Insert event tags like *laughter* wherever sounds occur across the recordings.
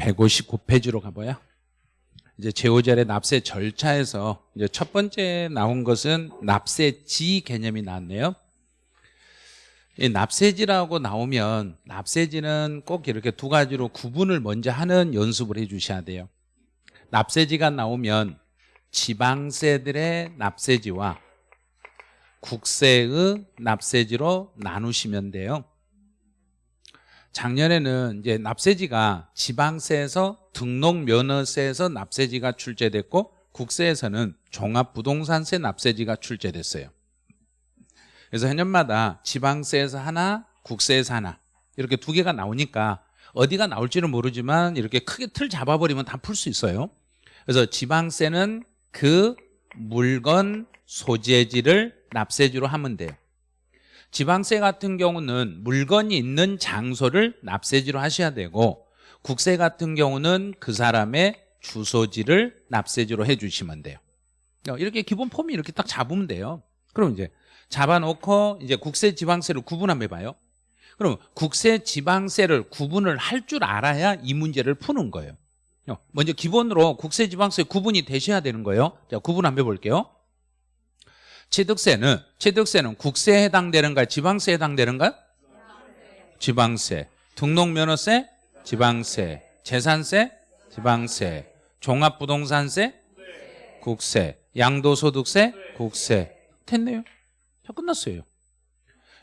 159페이지로 가봐요. 이제 제오절의 납세 절차에서 이제 첫 번째 나온 것은 납세지 개념이 나왔네요. 이 납세지라고 나오면 납세지는 꼭 이렇게 두 가지로 구분을 먼저 하는 연습을 해 주셔야 돼요. 납세지가 나오면 지방세들의 납세지와 국세의 납세지로 나누시면 돼요. 작년에는 이제 납세지가 지방세에서 등록면허세에서 납세지가 출제됐고 국세에서는 종합부동산세 납세지가 출제됐어요. 그래서 해년마다 지방세에서 하나, 국세에서 하나 이렇게 두 개가 나오니까 어디가 나올지는 모르지만 이렇게 크게 틀 잡아버리면 다 풀 수 있어요. 그래서 지방세는 그 물건 소재지를 납세지로 하면 돼요. 지방세 같은 경우는 물건이 있는 장소를 납세지로 하셔야 되고 국세 같은 경우는 그 사람의 주소지를 납세지로 해주시면 돼요. 이렇게 기본 폼이 이렇게 딱 잡으면 돼요. 그럼 이제 잡아놓고 이제 국세 지방세를 구분 한번 해봐요. 그럼 국세 지방세를 구분을 할 줄 알아야 이 문제를 푸는 거예요. 먼저 기본으로 국세 지방세 구분이 되셔야 되는 거예요. 자, 구분 한번 해볼게요. 취득세는 취득세는 국세에 해당되는가 지방세에 해당되는가? 지방세. 등록면허세? 지방세. 재산세? 지방세. 종합부동산세? 국세. 양도소득세? 국세. 됐네요. 자, 끝났어요.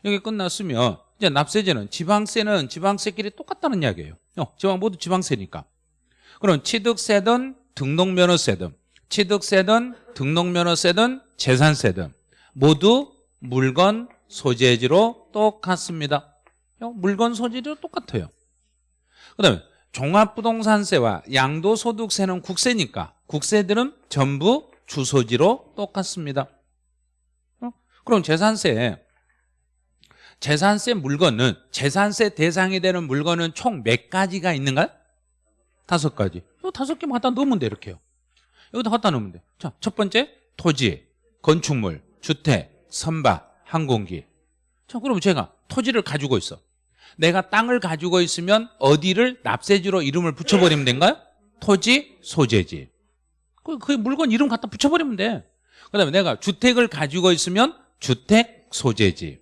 이게 끝났으면 이제 납세제는 지방세는 지방세끼리 똑같다는 이야기예요. 어, 지방 모두 지방세니까. 그럼 취득세든 등록면허세든 취득세든 등록면허세든 재산세든 모두 물건 소재지로 똑같습니다. 물건 소재지로 똑같아요. 그 다음에 종합부동산세와 양도소득세는 국세니까 국세들은 전부 주소지로 똑같습니다. 그럼 재산세 재산세 물건은 재산세 대상이 되는 물건은 총 몇 가지가 있는가요? 다섯 가지. 이 다섯 개만 갖다 넣으면 돼 이렇게요. 여기다 갖다 놓으면 돼. 자, 첫 번째 토지, 건축물, 주택, 선박, 항공기. 자, 그럼 제가 토지를 가지고 있어. 내가 땅을 가지고 있으면 어디를 납세지로 이름을 붙여버리면 된가요? 토지, 소재지. 그, 그 물건 이름 갖다 붙여버리면 돼. 그 다음에 내가 주택을 가지고 있으면 주택, 소재지.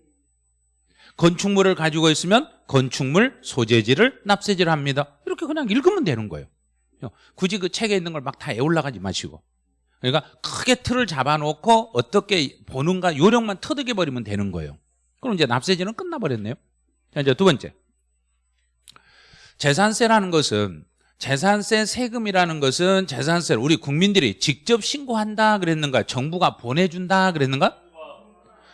건축물을 가지고 있으면 건축물, 소재지를 납세지를 합니다. 이렇게 그냥 읽으면 되는 거예요. 굳이 그 책에 있는 걸 막 다 애올라가지 마시고. 그러니까 크게 틀을 잡아놓고 어떻게 보는가 요령만 터득해 버리면 되는 거예요. 그럼 이제 납세지는 끝나버렸네요. 자, 이제 두 번째. 재산세라는 것은 재산세 세금이라는 것은 재산세를 우리 국민들이 직접 신고한다 그랬는가? 정부가 보내준다 그랬는가?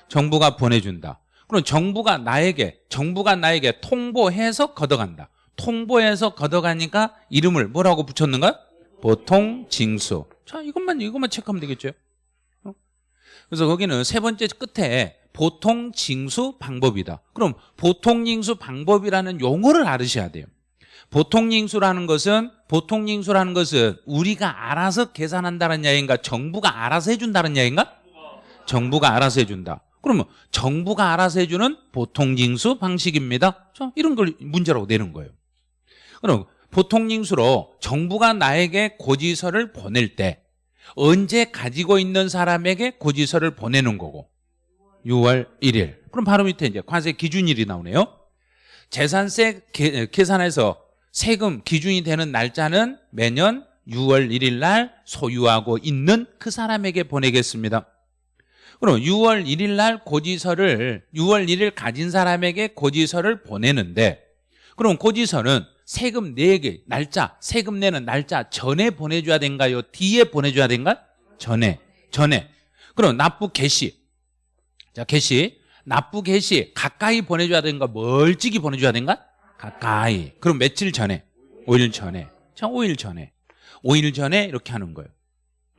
정부가 보내준다. 그럼 정부가 나에게 정부가 나에게 통보해서 걷어간다. 통보해서 걷어가니까 이름을 뭐라고 붙였는가? 보통 징수. 자, 이것만 이것만 체크하면 되겠죠. 어? 그래서 거기는 세 번째 끝에 보통 징수 방법이다. 그럼 보통 징수 방법이라는 용어를 알으셔야 돼요. 보통 징수라는 것은 보통 징수라는 것은 우리가 알아서 계산한다는 이야기인가? 정부가 알아서 해준다는 이야기인가? 정부가 알아서 해준다. 그러면 정부가 알아서 해주는 보통 징수 방식입니다. 자, 이런 걸 문제라고 내는 거예요. 그럼 보통 징수로 정부가 나에게 고지서를 보낼 때 언제 가지고 있는 사람에게 고지서를 보내는 거고. 6월 1일. 그럼 바로 밑에 이제 관세 기준일이 나오네요. 재산세 계산해서 세금 기준이 되는 날짜는 매년 6월 1일 날 소유하고 있는 그 사람에게 보내겠습니다. 그럼 6월 1일 날 고지서를 6월 1일 가진 사람에게 고지서를 보내는데 그럼 고지서는 세금 내게 날짜 세금 내는 날짜 전에 보내줘야 된가요? 뒤에 보내줘야 된가? 전에 전에. 그럼 납부 개시. 자 개시. 납부 개시 가까이 보내줘야 된가? 멀찍이 보내줘야 된가? 가까이. 그럼 며칠 전에? 5일 전에. 자 5일 전에. 5일 전에 이렇게 하는 거예요.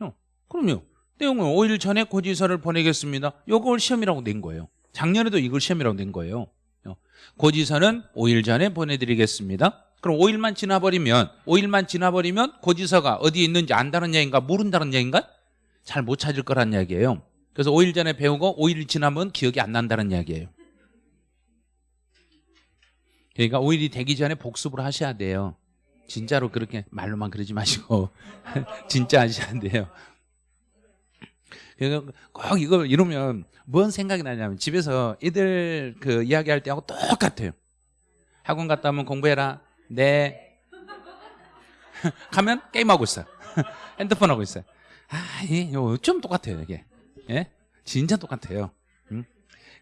어, 그럼요. 내용은 5일 전에 고지서를 보내겠습니다. 요걸 시험이라고 낸 거예요. 작년에도 이걸 시험이라고 낸 거예요. 어, 고지서는 5일 전에 보내드리겠습니다 그럼 5일만 지나버리면 5일만 지나버리면 고지서가 어디에 있는지 안다는 얘기인가 모른다는 얘기인가? 잘 못 찾을 거란 이야기예요 그래서 5일 전에 배우고 5일 지나면 기억이 안 난다는 이야기예요 그러니까 5일이 되기 전에 복습을 하셔야 돼요 진짜로 그렇게 말로만 그러지 마시고 *laughs* 진짜 하셔야 돼요. 그래서 꼭 이걸 이러면 뭔 생각이 나냐면 집에서 애들 그 이야기할 때하고 똑같아요. 학원 갔다 오면 공부해라. 네. *laughs* 가면 게임하고 있어요. *laughs* 핸드폰 하고 있어요. 아, 이좀 똑같아요, 이게. 예? 진짜 똑같아요. 음?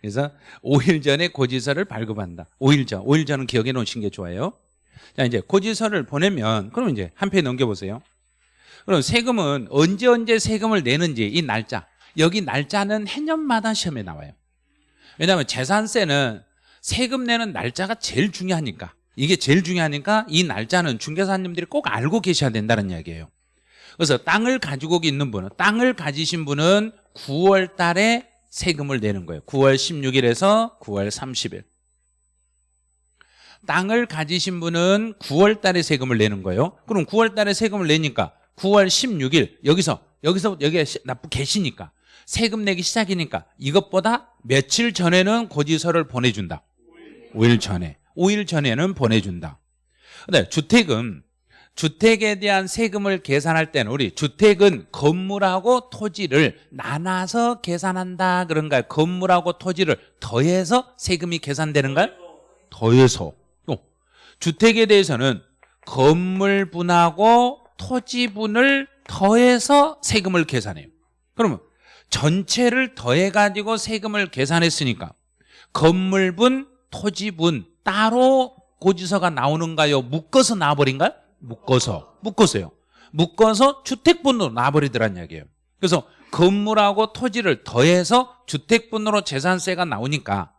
그래서 5일 전에 고지서를 발급한다. 5일 전. 5일 전은 기억해 놓으신 게 좋아요. 자, 이제 고지서를 보내면 그럼 이제 한 페이지 넘겨 보세요. 그럼 세금은 언제 언제 세금을 내는지 이 날짜. 여기 날짜는 해년마다 시험에 나와요. 왜냐하면 재산세는 세금 내는 날짜가 제일 중요하니까 이게 제일 중요하니까 이 날짜는 중개사님들이 꼭 알고 계셔야 된다는 이야기예요. 그래서 땅을 가지고 있는 분은 땅을 가지신 분은 9월 달에 세금을 내는 거예요. 9월 16일에서 9월 30일. 땅을 가지신 분은 9월 달에 세금을 내는 거예요. 그럼 9월 달에 세금을 내니까 9월 16일 여기서 여기서 여기에 납부 계시니까 세금 내기 시작이니까 이것보다 며칠 전에는 고지서를 보내준다. 5일 전에. 5일 전에는 보내준다. 근데 주택은 주택에 대한 세금을 계산할 때는 우리 주택은 건물하고 토지를 나눠서 계산한다 그런가요? 건물하고 토지를 더해서 세금이 계산되는가요? 더해서. 또 주택에 대해서는 건물분하고 토지분을 더해서 세금을 계산해요. 그러면 전체를 더해가지고 세금을 계산했으니까 건물분, 토지분 따로 고지서가 나오는가요? 묶어서 나와버린가요? 묶어서. 묶어서요. 묶어서 주택분으로 나와버리더란 이야기예요. 그래서 건물하고 토지를 더해서 주택분으로 재산세가 나오니까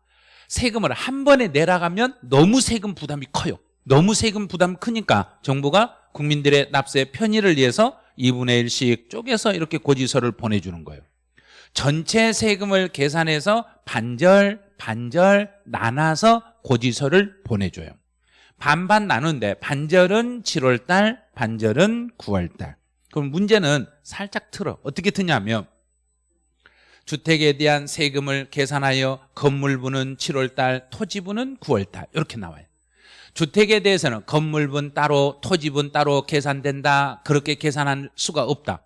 세금을 한 번에 내라가면 너무 세금 부담이 커요. 너무 세금 부담 크니까 정부가 국민들의 납세 편의를 위해서 2분의 1씩 쪼개서 이렇게 고지서를 보내주는 거예요. 전체 세금을 계산해서 반절 반절 나눠서 고지서를 보내줘요. 반반 나누는데 반절은 7월달 반절은 9월달. 그럼 문제는 살짝 틀어. 어떻게 트냐면 주택에 대한 세금을 계산하여 건물분은 7월달 토지분은 9월달. 이렇게 나와요. 주택에 대해서는 건물분 따로 토지분 따로 계산된다. 그렇게 계산할 수가 없다.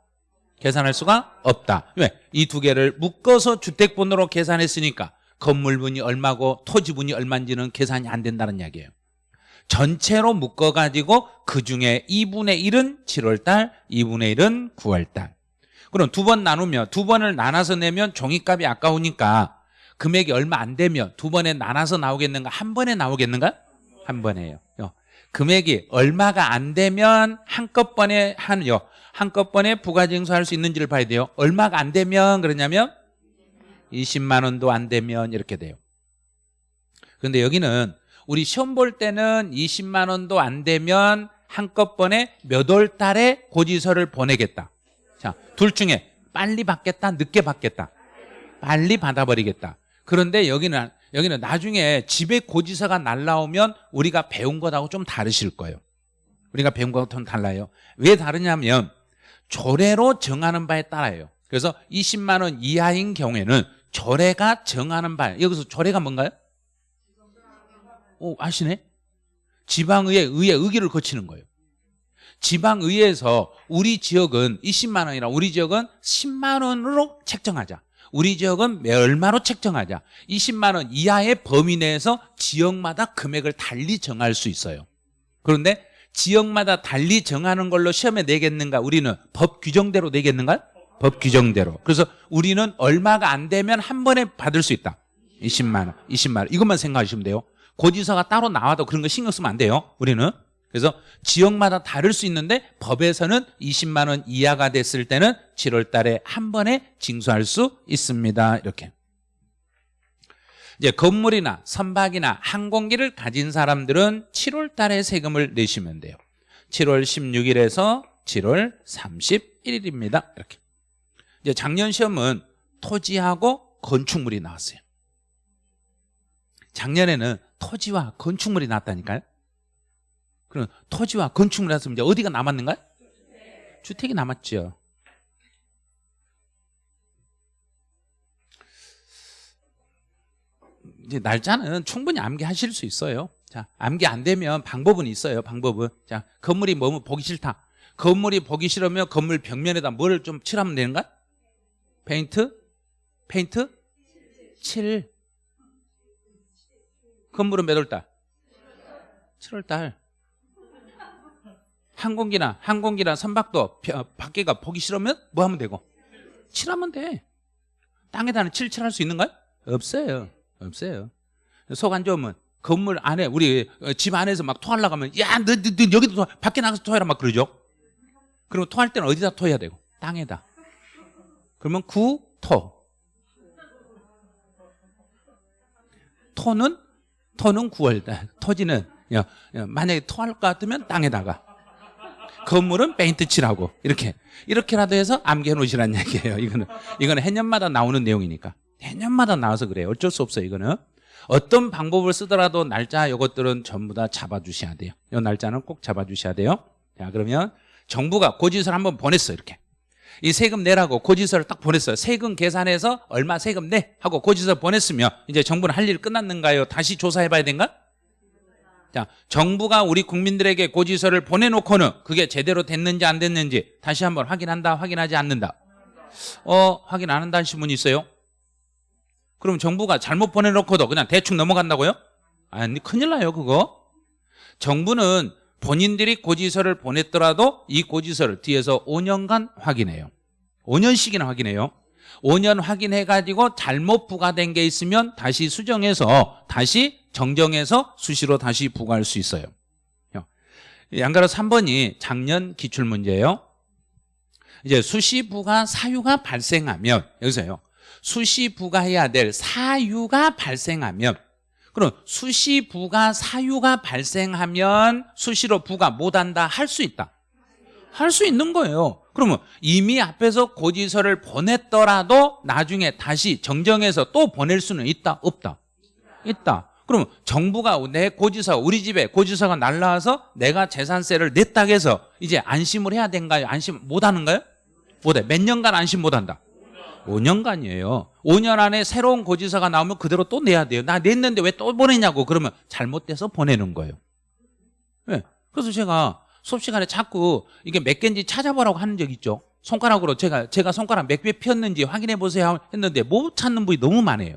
계산할 수가 없다. 왜? 이 두 개를 묶어서 주택분으로 계산했으니까 건물분이 얼마고 토지분이 얼마인지는 계산이 안 된다는 이야기예요. 전체로 묶어가지고 그 중에 2분의 1은 7월달 2분의 1은 9월달. 그럼 두 번 나누면 두 번을 나눠서 내면 종이값이 아까우니까 금액이 얼마 안 되면 두 번에 나눠서 나오겠는가? 한 번에 나오겠는가? 한 번에요. 금액이 얼마가 안 되면 한꺼번에 한요. 한꺼번에 부가징수할 수 있는지를 봐야 돼요. 얼마가 안 되면 그러냐면 20만 원도 안 되면 이렇게 돼요. 그런데 여기는 우리 시험 볼 때는 20만 원도 안 되면 한꺼번에 몇 월 달에 고지서를 보내겠다. 자, 둘 중에 빨리 받겠다 늦게 받겠다. 빨리 받아버리겠다. 그런데 여기는 여기는 나중에 집에 고지서가 날라오면 우리가 배운 것하고 좀 다르실 거예요. 우리가 배운 것하고 좀 달라요. 왜 다르냐면 조례로 정하는 바에 따라요. 그래서 20만 원 이하인 경우에는 조례가 정하는 바 여기서 조례가 뭔가요? 오, 아시네? 지방의회 의회 의기를 거치는 거예요. 지방의회에서 우리 지역은 20만 원이라 우리 지역은 10만 원으로 책정하자. 우리 지역은 얼마로 책정하자. 20만 원 이하의 범위 내에서 지역마다 금액을 달리 정할 수 있어요. 그런데 지역마다 달리 정하는 걸로 시험에 내겠는가? 우리는 법 규정대로 내겠는가? 법 규정대로. 그래서 우리는 얼마가 안 되면 한 번에 받을 수 있다. 20만 원, 20만 원. 이것만 생각하시면 돼요. 고지서가 따로 나와도 그런 거 신경 쓰면 안 돼요 우리는 그래서 지역마다 다를 수 있는데 법에서는 20만 원 이하가 됐을 때는 7월 달에 한 번에 징수할 수 있습니다 이렇게 이제 건물이나 선박이나 항공기를 가진 사람들은 7월 달에 세금을 내시면 돼요 7월 16일에서 7월 31일입니다 이렇게 이제 작년 시험은 토지하고 건축물이 나왔어요 작년에는 토지와 건축물이 났다니까요 그럼 토지와 건축물이 났으면 이제 어디가 남았는가요? 주택이 남았죠 이제 날짜는 충분히 암기하실 수 있어요 자, 암기 안 되면 방법은 있어요. 방법은. 자, 건물이 너무 보기 싫다. 건물이 보기 싫으면 건물 벽면에다 뭘좀 칠하면 되는가? 페인트? 페인트? 칠. 건물은 몇 월 달? 7월 달. 항공기나 항공기나 선박도 벼- 밖에가 보기 싫으면 뭐 하면 되고? 칠하면 돼. 땅에다는 칠칠할 수 있는가요? 없어요. 없어요. 속 안 좋으면 건물 안에 우리 어, 집 안에서 막 토하려고 하면 야, 너, 너, 너 여기도 토, 밖에 나가서 토해라 막 그러죠. 그리고 토할 때는 어디다 토해야 되고? 땅에다. 그러면 구토. 토는 토는 9월달. 토지는 야, 야, 만약에 토할 것 같으면 땅에다가. 건물은 페인트 칠하고 이렇게 이렇게라도 해서 암기해 놓으시라는 얘기예요. 이거는 이거는 해년마다 나오는 내용이니까 해년마다 나와서 그래요. 어쩔 수 없어요. 이거는 어떤 방법을 쓰더라도 날짜 이것들은 전부 다 잡아주셔야 돼요. 이 날짜는 꼭 잡아주셔야 돼요. 자 그러면 정부가 고지서를 한번 보냈어 이렇게 이 세금 내라고 고지서를 딱 보냈어요. 세금 계산해서 얼마 세금 내 하고 고지서 보냈으면 이제 정부는 할 일 끝났는가요? 다시 조사해봐야 된가? 자, 정부가 우리 국민들에게 고지서를 보내놓고는 그게 제대로 됐는지 안 됐는지 다시 한번 확인한다, 확인하지 않는다. 어, 확인 안 한다는 신문이 있어요? 그럼 정부가 잘못 보내놓고도 그냥 대충 넘어간다고요? 아니, 큰일 나요, 그거. 정부는 본인들이 고지서를 보냈더라도 이 고지서를 뒤에서 5년간 확인해요. 5년씩이나 확인해요. 5년 확인해가지고 잘못 부과된 게 있으면 다시 수정해서 다시 정정해서 수시로 다시 부과할 수 있어요. 양가로 3번이 작년 기출문제예요. 이제 수시 부과 사유가 발생하면 여기서요. 수시 부과해야 될 사유가 발생하면 그럼 수시 부과 사유가 발생하면 수시로 부과 못한다 할 수 있다. 할 수 있는 거예요. 그러면 이미 앞에서 고지서를 보냈더라도 나중에 다시 정정해서 또 보낼 수는 있다, 없다? 있다. 그러면 정부가 내 고지서, 우리 집에 고지서가 날라와서 내가 재산세를 냈다 해서 이제 안심을 해야 된가요? 안심 못 하는가요? 못해. 몇 년간 안심 못 한다? 5년간이에요. 5년 안에 새로운 고지서가 나오면 그대로 또 내야 돼요. 나 냈는데 왜 또 보내냐고. 그러면 잘못돼서 보내는 거예요. 네. 그래서 제가 수업 시간에 자꾸 이게 몇 개인지 찾아보라고 하는 적 있죠. 손가락으로 제가 제가 손가락 몇개 피었는지 확인해 보세요 했는데 못 찾는 분이 너무 많아요.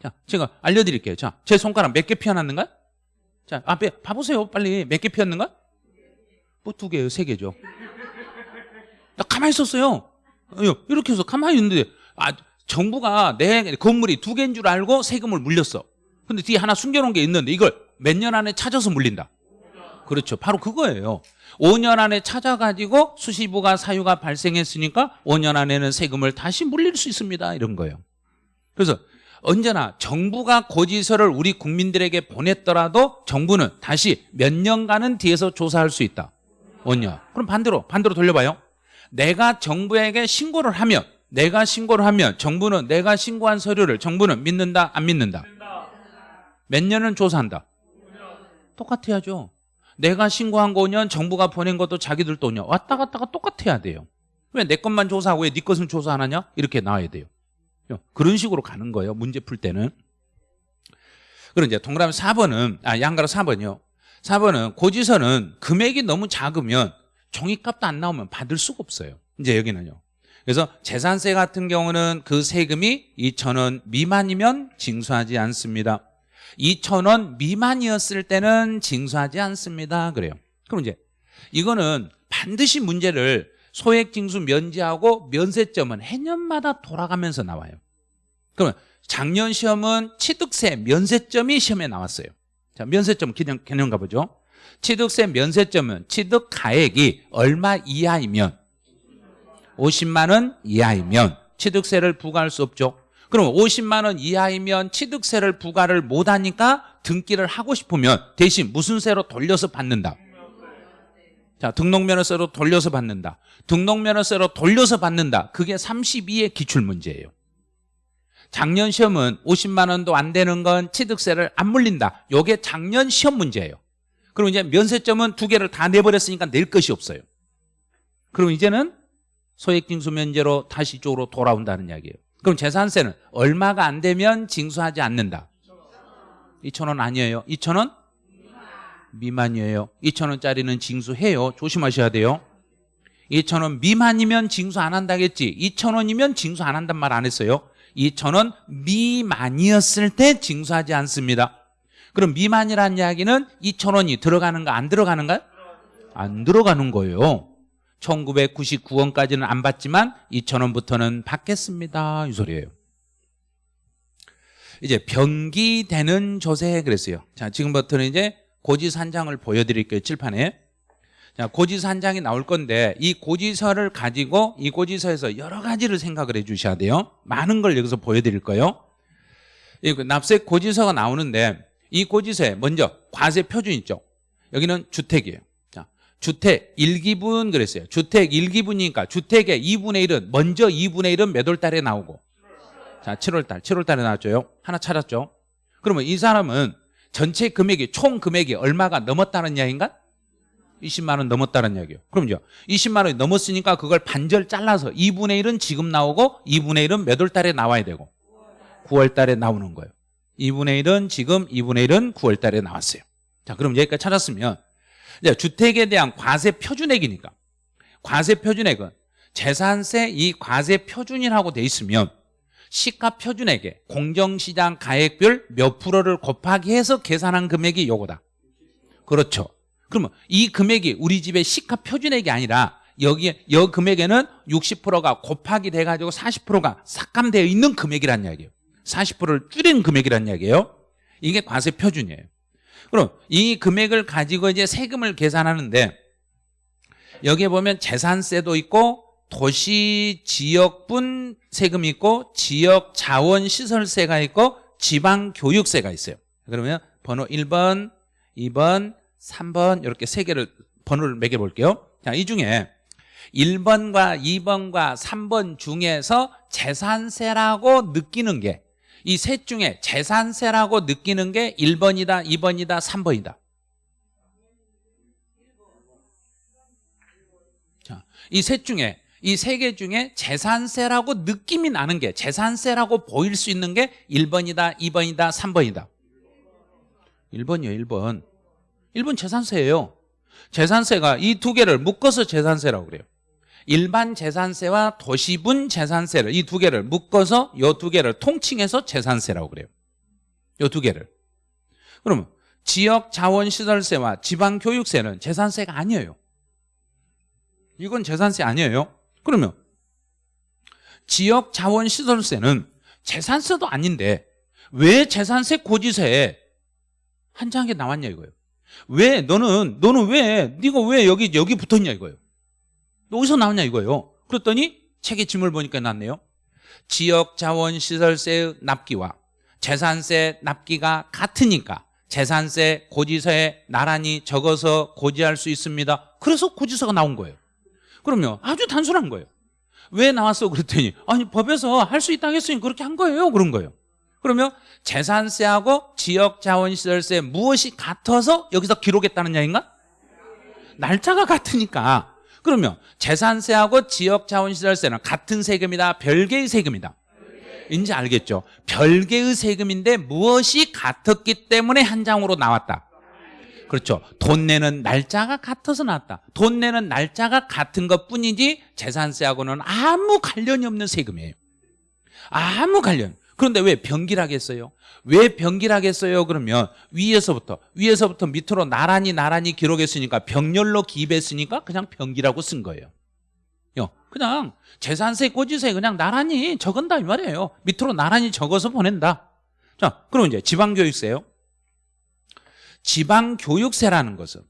자, 제가 알려드릴게요. 자, 제 손가락 몇 개 피어났는가? 자, 앞에 봐보세요. 빨리 몇 개 피었는가? 뭐 두 개요, 세 개죠. 나 가만히 있었어요. 어, 이렇게 해서 가만히 있는데 아, 정부가 내 건물이 두 개인 줄 알고 세금을 물렸어. 근데 뒤에 하나 숨겨놓은 게 있는데 이걸 몇 년 안에 찾아서 물린다. 그렇죠. 바로 그거예요. 5년 안에 찾아가지고 수시부가 사유가 발생했으니까 5년 안에는 세금을 다시 물릴 수 있습니다. 이런 거예요. 그래서 언제나 정부가 고지서를 우리 국민들에게 보냈더라도 정부는 다시 몇 년간은 뒤에서 조사할 수 있다. 5년. 그럼 반대로 반대로 돌려봐요. 내가 정부에게 신고를 하면 내가 신고를 하면 정부는 내가 신고한 서류를 정부는 믿는다 안 믿는다? 몇 년은 조사한다? 똑같아야죠. 내가 신고한 거 5년 정부가 보낸 것도 자기들 돈이야. 왔다 갔다가 똑같아야 돼요. 왜 내 것만 조사하고 왜 네 것은 조사 안 하냐? 이렇게 나와야 돼요. 그런 식으로 가는 거예요. 문제 풀 때는. 그럼 이제 동그라미 4번은 아 양가로 4번이요. 4번은 고지서는 금액이 너무 작으면 종이값도 안 나오면 받을 수가 없어요. 이제 여기는요. 그래서 재산세 같은 경우는 그 세금이 2천원 미만이면 징수하지 않습니다. 2천원 미만이었을 때는 징수하지 않습니다. 그래요. 그럼 이제 이거는 반드시 문제를 소액 징수 면제하고 면세점은 해년마다 돌아가면서 나와요. 그러면 작년 시험은 취득세 면세점이 시험에 나왔어요. 자, 면세점 개념, 개념 가보죠. 취득세 면세점은 취득 가액이 얼마 이하이면 50만 원 이하이면 취득세를 부과할 수 없죠. 그럼 50만 원 이하이면 취득세를 부과를 못하니까 등기를 하고 싶으면 대신 무슨 세로 돌려서 받는다. 자, 등록면허세로 돌려서 받는다. 등록면허세로 돌려서 받는다. 그게 32의 기출문제예요. 작년 시험은 50만 원도 안 되는 건 취득세를 안 물린다. 요게 작년 시험 문제예요. 그럼 이제 면세점은 두 개를 다 내버렸으니까 낼 것이 없어요. 그럼 이제는 소액징수 면제로 다시 쪽으로 돌아온다는 이야기예요. 그럼 재산세는 얼마가 안 되면 징수하지 않는다. 2천원 아니에요. 2천원? 미만이에요. 2천원짜리는 징수해요. 조심하셔야 돼요. 2천원 미만이면 징수 안 한다겠지. 2천원이면 징수 안 한단 말 안 했어요. 2천원 미만이었을 때 징수하지 않습니다 그럼 미만이라는 이야기는 2천 원이 들어가는가 안 들어가는가요? 안 들어가는 거예요. 1999원까지는 안 받지만 2천 원부터는 받겠습니다. 이 소리예요. 이제 변기되는 조세 그랬어요. 자 지금부터는 이제 고지산장을 보여드릴게요. 칠판에. 자 고지산장이 나올 건데 이 고지서를 가지고 이 고지서에서 여러 가지를 생각을 해 주셔야 돼요. 많은 걸 여기서 보여드릴 거예요. 이 납세 고지서가 나오는데 이 고지서에 먼저 과세 표준 있죠. 여기는 주택이에요. 자 주택 1기분 그랬어요. 주택 1기분이니까 주택의 2분의 1은 먼저 2분의 1은 몇 월 달에 나오고. 자 7월 달 7월 달에 나왔죠. 하나 찾았죠. 그러면 이 사람은 전체 금액이 총 금액이 얼마가 넘었다는 이야기인가? 20만 원 넘었다는 이야기예요. 그럼요. 20만 원이 넘었으니까 그걸 반절 잘라서 2분의 1은 지금 나오고 2분의 1은 몇 월 달에 나와야 되고? 9월 달에 나오는 거예요 2분의 1은 지금 2분의 1은 9월 달에 나왔어요. 자 그럼 여기까지 찾았으면 이제 주택에 대한 과세 표준액이니까 과세 표준액은 재산세 이 과세 표준이라고 돼 있으면 시가 표준액에 공정시장 가액별 몇 프로를 곱하기 해서 계산한 금액이 요거다. 그렇죠. 그러면 이 금액이 우리 집의 시가 표준액이 아니라 여기에 여 금액에는 60%가 곱하기 돼가지고 40%가 삭감되어 있는 금액이란 이야기예요 40%를 줄인 금액이란 이야기예요. 이게 과세 표준이에요. 그럼 이 금액을 가지고 이제 세금을 계산하는데 여기에 보면 재산세도 있고 도시 지역분 세금이 있고 지역 자원 시설세가 있고 지방 교육세가 있어요. 그러면 번호 1번 2번 3번 이렇게 세 개를 번호를 매겨 볼게요. 자, 이 중에 1번과 2번과 3번 중에서 재산세라고 느끼는 게 이 셋 중에 재산세라고 느끼는 게 1번이다 2번이다 3번이다. 이셋 중에 이 세 개 중에 재산세라고 느낌이 나는 게 재산세라고 보일 수 있는 게 1번이다 2번이다 3번이다. 1번이요 1번. 1번 재산세예요. 재산세가 이 두 개를 묶어서 재산세라고 그래요 일반 재산세와 도시분 재산세를 이 두 개를 묶어서 이 두 개를 통칭해서 재산세라고 그래요. 이 두 개를. 그러면 지역 자원시설세와 지방 교육세는 재산세가 아니에요. 이건 재산세 아니에요. 그러면 지역 자원시설세는 재산세도 아닌데 왜 재산세 고지서에 한 장에 나왔냐 이거예요. 왜 너는 너는 왜 네가 왜 여기 여기 붙었냐 이거예요 너 어디서 나왔냐 이거예요. 그랬더니 책의 짐을 보니까 났네요. 지역 자원 시설세 납기와 재산세 납기가 같으니까 재산세 고지서에 나란히 적어서 고지할 수 있습니다. 그래서 고지서가 나온 거예요. 그러면 아주 단순한 거예요. 왜 나왔어? 그랬더니 아니 법에서 할 수 있다고 했으니 그렇게 한 거예요. 그런 거예요. 그러면 재산세하고 지역자원시설세 무엇이 같아서 여기서 기록했다는 이야기인가? 날짜가 같으니까 그러면 재산세하고 지역자원시설세는 같은 세금이다? 별개의 세금이다? 이제 알겠죠? 별개의 세금인데 무엇이 같았기 때문에 한 장으로 나왔다? 그렇죠. 돈 내는 날짜가 같아서 나왔다. 돈 내는 날짜가 같은 것뿐이지 재산세하고는 아무 관련이 없는 세금이에요. 아무 관련 그런데 왜 병길하겠어요? 왜 병길하겠어요? 그러면 위에서부터 위에서부터 밑으로 나란히 나란히 기록했으니까 병렬로 기입했으니까 그냥 병기라고 쓴 거예요. 그냥 재산세 고지서에 그냥 나란히 적은다 이 말이에요. 밑으로 나란히 적어서 보낸다. 자 그럼 이제 지방교육세요. 지방교육세라는 것은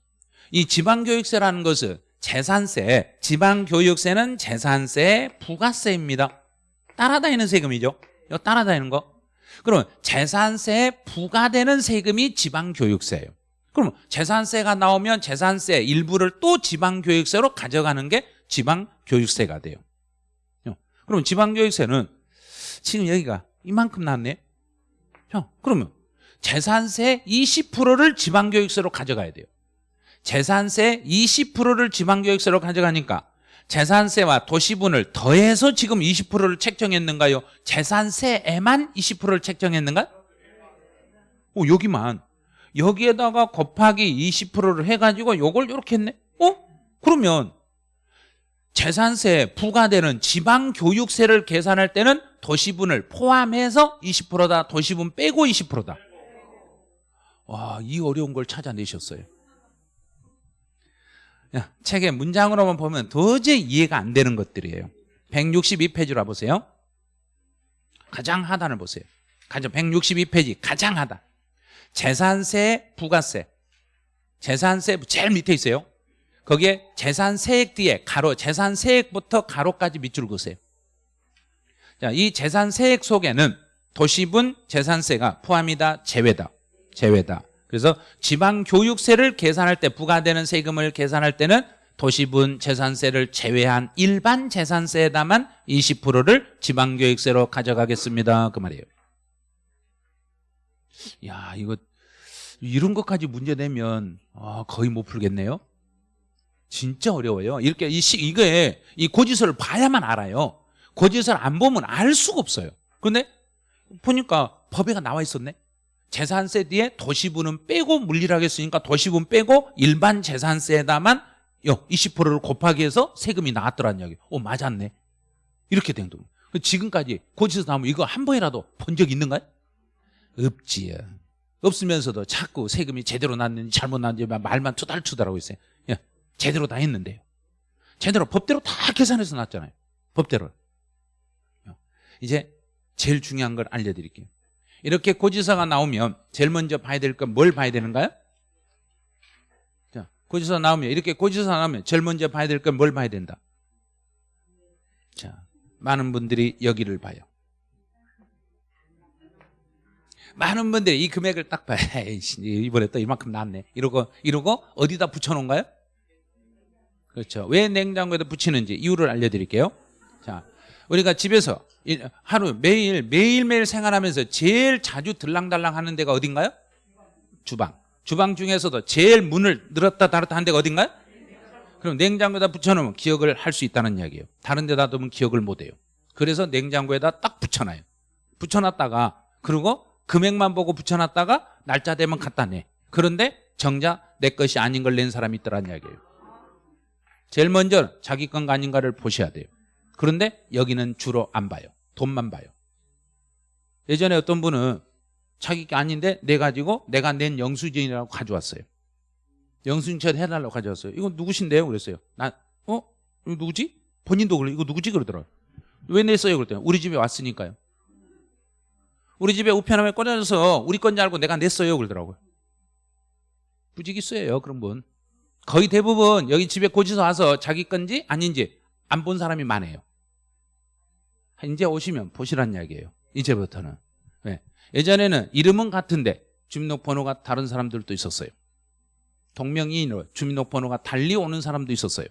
이 지방교육세라는 것은 재산세 지방교육세는 재산세 부가세입니다. 따라다니는 세금이죠 이거 따라다니는 거? 그러면 재산세에 부과되는 세금이 지방교육세예요. 그러면 재산세가 나오면 재산세 일부를 또 지방교육세로 가져가는 게 지방교육세가 돼요. 그러면 지방교육세는 지금 여기가 이만큼 나왔네? 자, 그러면 재산세 20%를 지방교육세로 가져가야 돼요. 재산세 20%를 지방교육세로 가져가니까 재산세와 도시분을 더해서 지금 20%를 책정했는가요? 재산세에만 20%를 책정했는가? 어, 여기만. 여기에다가 곱하기 20%를 해가지고 요걸 이렇게 했네. 어? 그러면 재산세 부과되는 지방교육세를 계산할 때는 도시분을 포함해서 20%다. 도시분 빼고 20%다. 와, 이 어려운 걸 찾아내셨어요. 야, 책의 문장으로만 보면 도저히 이해가 안 되는 것들이에요. 162페이지로 와보세요. 가장 하단을 보세요. 가장 162페이지 가장 하단. 재산세, 부가세. 재산세 제일 밑에 있어요. 거기에 재산세액 뒤에 가로, 재산세액부터 가로까지 밑줄 그으세요. 자, 이 재산세액 속에는 도시분 재산세가 포함이다, 제외다. 제외다. 그래서 지방교육세를 계산할 때 부과되는 세금을 계산할 때는 도시분 재산세를 제외한 일반 재산세에다만 20%를 지방교육세로 가져가겠습니다. 그 말이에요. 야, 이거 이런 것까지 문제 내면 아, 거의 못 풀겠네요. 진짜 어려워요. 이렇게 이 시, 이게 이 고지서를 봐야만 알아요. 고지서를 안 보면 알 수가 없어요. 그런데 보니까 법에가 나와 있었네. 재산세 뒤에 도시분은 빼고 물리하겠으니까 도시분 빼고 일반 재산세에다만 20%를 곱하기 해서 세금이 나왔더란 이야기. 오 맞았네. 이렇게 된 거예요. 지금까지 고지서 나오면 이거 한 번이라도 본 적 있는가요? 없지요. 없으면서도 자꾸 세금이 제대로 났는지 잘못 났는지 말만 투달투달하고 있어요. 예, 제대로 다 했는데요. 제대로 법대로 다 계산해서 났잖아요. 법대로. 이제 제일 중요한 걸 알려드릴게요. 이렇게 고지서가 나오면 제일 먼저 봐야 될 건 뭘 봐야 되는가요? 자, 고지서 나오면 이렇게 고지서 나오면 제일 먼저 봐야 될 건 뭘 봐야 된다? 자, 많은 분들이 여기를 봐요. 많은 분들이 이 금액을 딱 봐요. *laughs* 이번에 또 이만큼 나왔네. 이러고 이러고 어디다 붙여놓은가요? 그렇죠. 왜 냉장고에다 붙이는지 이유를 알려드릴게요. 자, 우리가 집에서 하루 매일 매일매일 생활하면서 제일 자주 들랑달랑 하는 데가 어딘가요? 주방. 주방 중에서도 제일 문을 늘었다 닫았다 하는 데가 어딘가요? 그럼 냉장고에다 붙여놓으면 기억을 할 수 있다는 이야기예요. 다른 데다 두면 기억을 못해요. 그래서 냉장고에다 딱 붙여놔요. 붙여놨다가 그리고 금액만 보고 붙여놨다가 날짜 되면 갖다 내. 그런데 정작 내 것이 아닌 걸 낸 사람이 있더란 이야기예요. 제일 먼저 자기 건가 아닌가를 보셔야 돼요. 그런데 여기는 주로 안 봐요. 돈만 봐요. 예전에 어떤 분은 자기 게 아닌데 내 가지고 내가 낸 영수증이라고 가져왔어요. 영수증 해달라고 가져왔어요. 이거 누구신데요? 그랬어요. 나, 어? 이거 누구지? 본인도 그래. 이거 누구지? 그러더라고요. 왜 냈어요? 그랬더니 우리 집에 왔으니까요. 우리 집에 우편함에 꽂아줘서 우리 건지 알고 내가 냈어요. 그러더라고요. 부지기수예요. 그런 분. 거의 대부분 여기 집에 고지서 와서 자기 건지 아닌지 안 본 사람이 많아요. 이제 오시면 보시란 이야기예요. 이제부터는. 네. 예전에는 이름은 같은데 주민등록번호가 다른 사람들도 있었어요. 동명이인으로 주민등록번호가 달리 오는 사람도 있었어요.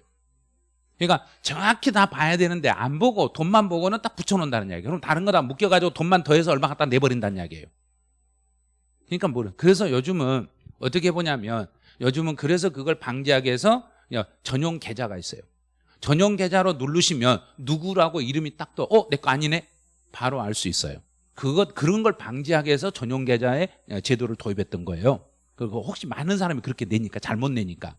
그러니까 정확히 다 봐야 되는데 안 보고 돈만 보고는 딱 붙여놓는다는 이야기예요. 그럼 다른 거 다 묶여가지고 돈만 더해서 얼마 갖다 내버린다는 이야기예요. 그러니까 뭐래. 그래서 요즘은 어떻게 보냐면 요즘은 그래서 그걸 방지하기 위해서 전용 계좌가 있어요. 전용 계좌로 누르시면 누구라고 이름이 딱 떠. 어, 내 거 아니네. 바로 알 수 있어요. 그것 그런 걸 방지하기 위해서 전용 계좌에 제도를 도입했던 거예요. 그리고 혹시 많은 사람이 그렇게 내니까 잘못 내니까.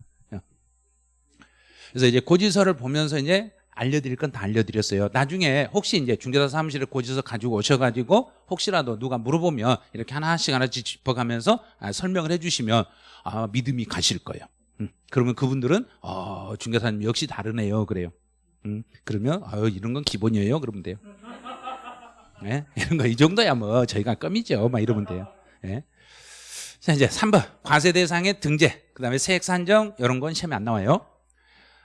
그래서 이제 고지서를 보면서 이제 알려드릴 건 다 알려드렸어요. 나중에 혹시 이제 중개사 사무실에 고지서 가지고 오셔가지고 혹시라도 누가 물어보면 이렇게 하나씩 하나씩 짚어가면서 아, 설명을 해주시면 아, 믿음이 가실 거예요. 음, 그러면 그분들은 어, 중개사님 역시 다르네요. 그래요. 음, 그러면 아유 이런 건 기본이에요. 그러면 돼요. 네? 이런 거 이 정도야 뭐 저희가 껌이죠. 막 이러면 돼요. 네? 자 이제 3번 과세 대상의 등재 그 다음에 세액 산정 이런 건 시험에 안 나와요.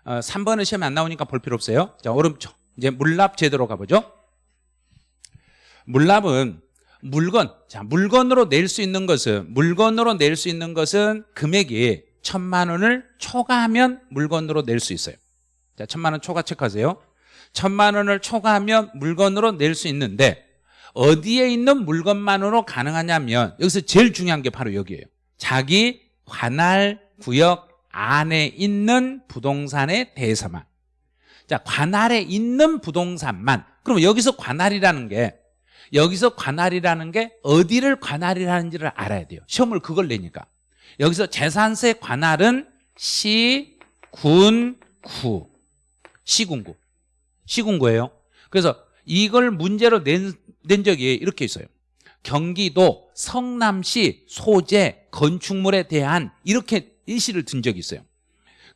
어, 3번은 시험에 안 나오니까 볼 필요 없어요. 자, 오른쪽. 이제 물납 제도로 가보죠. 물납은 물건, 자, 물건으로 낼 수 있는 것은, 물건으로 낼 수 있는 것은 금액이 천만 원을 초과하면 물건으로 낼 수 있어요. 자, 천만 원 초과 체크하세요. 천만 원을 초과하면 물건으로 낼 수 있는데, 어디에 있는 물건만으로 가능하냐면, 여기서 제일 중요한 게 바로 여기에요. 자기 관할 구역 안에 있는 부동산에 대해서만 자 관할에 있는 부동산만 그럼 여기서 관할이라는 게 여기서 관할이라는 게 어디를 관할이라는지를 알아야 돼요. 시험을 그걸 내니까. 여기서 재산세 관할은 시, 군, 구. 시군구. 시군구예요. 그래서 이걸 문제로 낸, 낸 적이 이렇게 있어요. 경기도 성남시 소재 건축물에 대한 이렇게 일시를 든 적이 있어요.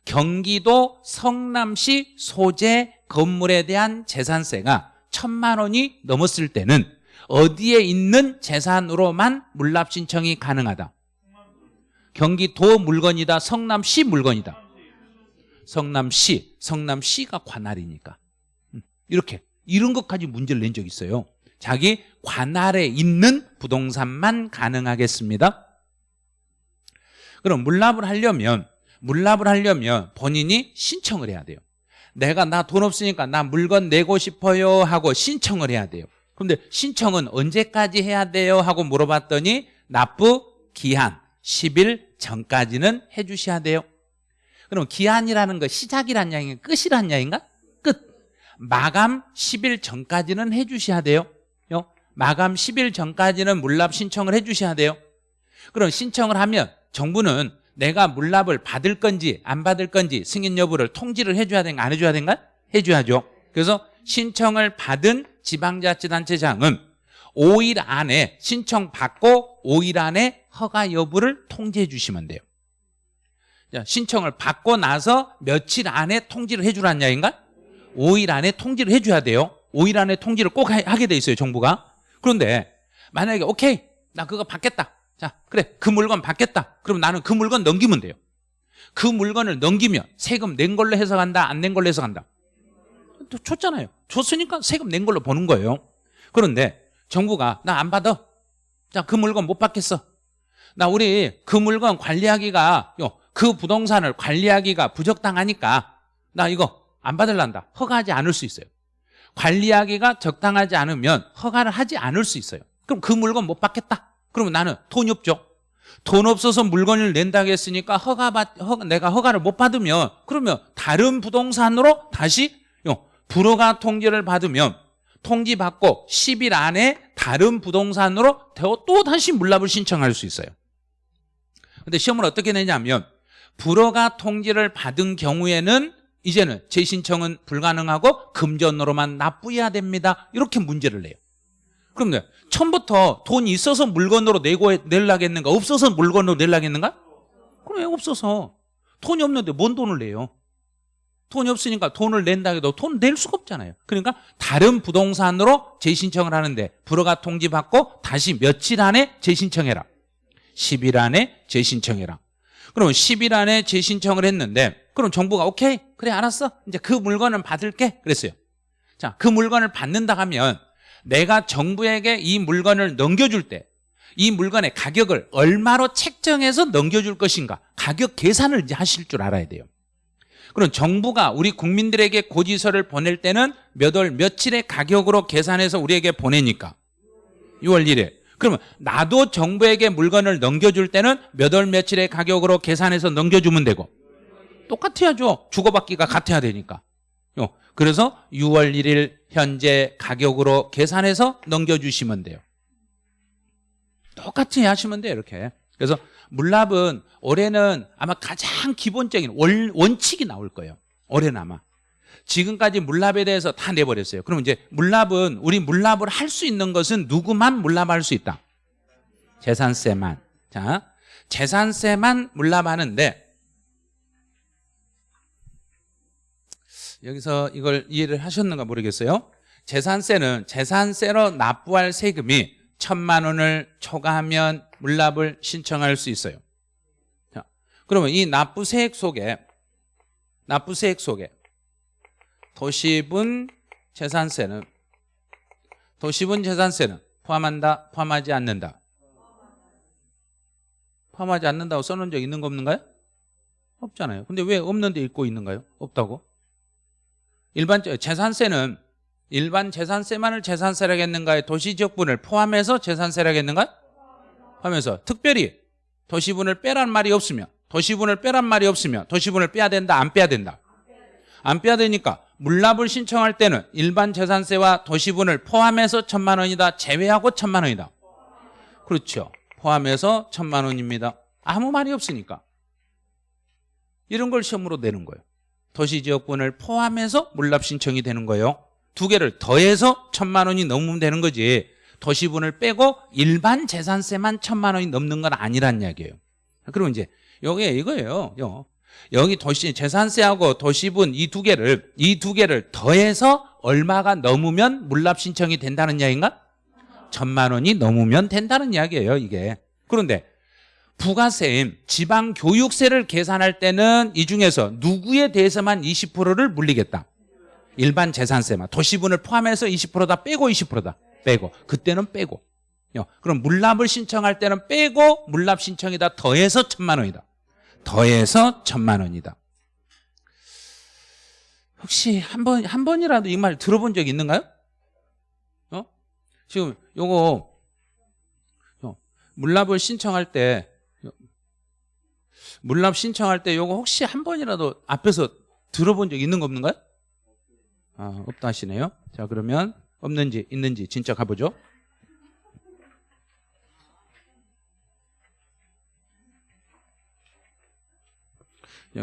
경기도 성남시 소재 건물에 대한 재산세가 천만 원이 넘었을 때는 어디에 있는 재산으로만 물납 신청이 가능하다. 경기도 물건이다. 성남시 물건이다. 성남시, 성남시가 관할이니까. 음, 이렇게 이런 것까지 문제를 낸 적이 있어요. 자기 관할에 있는 부동산만 가능하겠습니다. 그럼 물납을 하려면 물납을 하려면 본인이 신청을 해야 돼요. 내가 나 돈 없으니까 나 물건 내고 싶어요 하고 신청을 해야 돼요. 그런데 신청은 언제까지 해야 돼요 하고 물어봤더니 납부 기한 10일 전까지는 해주셔야 돼요. 그럼 기한이라는 거 시작이란 양인가 끝이란 양인가? 끝. 마감 10일 전까지는 해주셔야 돼요. 요? 마감 10일 전까지는 물납 신청을 해주셔야 돼요. 그럼 신청을 하면 정부는 내가 물납을 받을 건지 안 받을 건지 승인 여부를 통지를 해줘야 되는가 안 해줘야 되는가? 해줘야죠. 그래서 신청을 받은 지방자치단체장은 5일 안에 신청 받고 5일 안에 허가 여부를 통지해 주시면 돼요. 자, 신청을 받고 나서 며칠 안에 통지를 해주라는 이야기인가? 5일 안에 통지를 해줘야 돼요. 5일 안에 통지를 꼭 하- 하게 돼 있어요, 정부가. 그런데 만약에 오케이, 나 그거 받겠다. 자, 그래, 그 물건 받겠다. 그럼 나는 그 물건 넘기면 돼요. 그 물건을 넘기면 세금 낸 걸로 해석한다, 안 낸 걸로 해석한다. 또 줬잖아요. 줬으니까 세금 낸 걸로 보는 거예요. 그런데 정부가 나 안 받아. 자, 그 물건 못 받겠어. 나 우리 그 물건 관리하기가 요, 그 부동산을 관리하기가 부적당하니까 나 이거 안 받을란다. 허가하지 않을 수 있어요. 관리하기가 적당하지 않으면 허가를 하지 않을 수 있어요. 그럼 그 물건 못 받겠다. 그러면 나는 돈이 없죠. 돈 없어서 물건을 낸다고 했으니까 허가 받, 허, 내가 허가를 못 받으면 그러면 다른 부동산으로 다시 요, 불허가 통지를 받으면 통지 받고 10일 안에 다른 부동산으로 또 다시 물납을 신청할 수 있어요. 근데 시험을 어떻게 내냐면 불허가 통지를 받은 경우에는 이제는 재신청은 불가능하고 금전으로만 납부해야 됩니다. 이렇게 문제를 내요. 그럼 네, 처음부터 돈이 있어서 물건으로 내고 내려겠는가 없어서 물건으로 내려겠는가? 그럼 왜 없어서 돈이 없는데 뭔 돈을 내요? 돈이 없으니까 돈을 낸다 해도 돈 낼 수가 없잖아요. 그러니까 다른 부동산으로 재신청을 하는데 불허가 통지 받고 다시 며칠 안에 재신청해라. 10일 안에 재신청해라. 그러면 10일 안에 재신청을 했는데 그럼 정부가 오케이 그래 알았어 이제 그 물건은 받을게 그랬어요. 자 그 물건을 받는다 하면 내가 정부에게 이 물건을 넘겨줄 때 이 물건의 가격을 얼마로 책정해서 넘겨줄 것인가 가격 계산을 이제 하실 줄 알아야 돼요. 그럼 정부가 우리 국민들에게 고지서를 보낼 때는 몇 월 며칠의 가격으로 계산해서 우리에게 보내니까 6월 1일 그러면 나도 정부에게 물건을 넘겨줄 때는 몇 월 며칠의 가격으로 계산해서 넘겨주면 되고. 똑같아야죠. 주고받기가 같아야 되니까. 요. 그래서 6월 1일 현재 가격으로 계산해서 넘겨주시면 돼요. 똑같이 하시면 돼요 이렇게. 그래서 물납은 올해는 아마 가장 기본적인 원, 원칙이 나올 거예요. 올해는 아마 지금까지 물납에 대해서 다 내버렸어요. 그럼 이제 물납은 우리 물납을 할 수 있는 것은 누구만 물납할 수 있다? 재산세만. 자 재산세만 물납하는데 여기서 이걸 이해를 하셨는가 모르겠어요. 재산세는 재산세로 납부할 세금이 천만 원을 초과하면 물납을 신청할 수 있어요. 자, 그러면 이 납부세액 속에 납부세액 속에 도시분 재산세는 도시분 재산세는 포함한다 포함하지 않는다 포함하지 않는다고 써놓은 적 있는 거 없는가요? 없잖아요 근데 왜 없는데 읽고 있는가요? 없다고? 일반 재산세는 일반 재산세만을 재산세라겠는가요? 도시지역분을 포함해서 재산세라겠는가요? 포함해서 특별히 도시분을 빼란 말이 없으면 도시분을 빼란 말이 없으면 도시분을 빼야 된다 안 빼야 된다 안 빼야 되니까 물납을 신청할 때는 일반 재산세와 도시분을 포함해서 천만 원이다. 제외하고 천만 원이다. 그렇죠. 포함해서 천만 원입니다. 아무 말이 없으니까. 이런 걸 시험으로 내는 거예요. 도시지역분을 포함해서 물납 신청이 되는 거예요. 두 개를 더해서 천만 원이 넘으면 되는 거지. 도시분을 빼고 일반 재산세만 천만 원이 넘는 건 아니란 이야기예요. 그럼 이제 여기 이거예요. 요. 여기 도시 재산세하고 도시분 이 두 개를 이 두 개를 더해서 얼마가 넘으면 물납 신청이 된다는 이야기인가? 천만 원이 넘으면 된다는 이야기예요, 이게. 그런데 부가세인 지방교육세를 계산할 때는 이 중에서 누구에 대해서만 20%를 물리겠다. 일반 재산세만 도시분을 포함해서 20%다 빼고 20%다 빼고 그때는 빼고 요. 그럼 물납을 신청할 때는 빼고 물납 신청이다 더해서 천만 원이다 더해서 천만 원이다 혹시 한 번 한 번이라도 이 말 들어본 적 있는가요? 어? 지금 요거 요, 물납을 신청할 때 요, 물납 신청할 때 요거 혹시 한 번이라도 앞에서 들어본 적 있는 거 없는가요? 아, 없다 하시네요. 자, 그러면 없는지 있는지 진짜 가보죠.